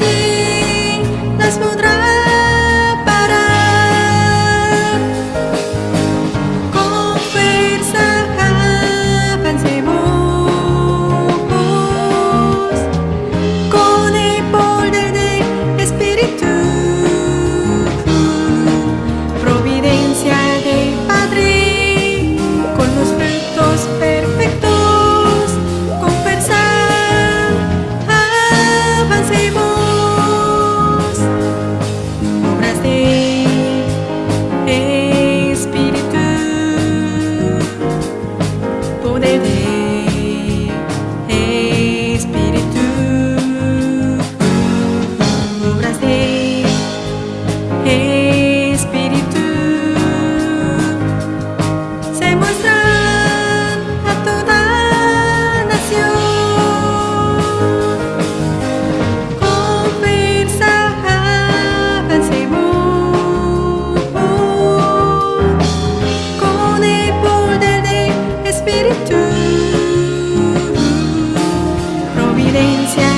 be evidencia.